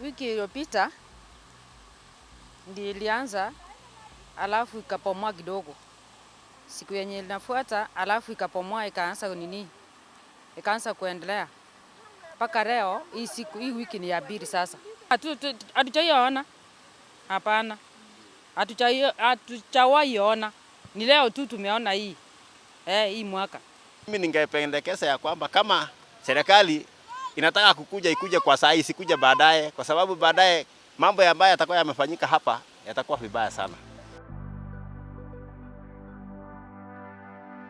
Wiki iliyopita ndi ilianza, alafu ikapomoa kidogo. Siku yenye inafuata, alafu ikapomoa ikaanza nini, ikaanza kuendelea mpaka leo. Hii siku hii wiki ni ya pili sasa. Hatujaiona, hapana, hatujawaiona, ni leo tu tumeona hii eh, hii mwaka. Mimi ningependekeza ya kwamba kama serikali inataka kukuja ikuje kwa saa hii, isikuja baadaye, kwa sababu baadaye mambo ambayo yatakuwa yamefanyika hapa yatakuwa vibaya sana.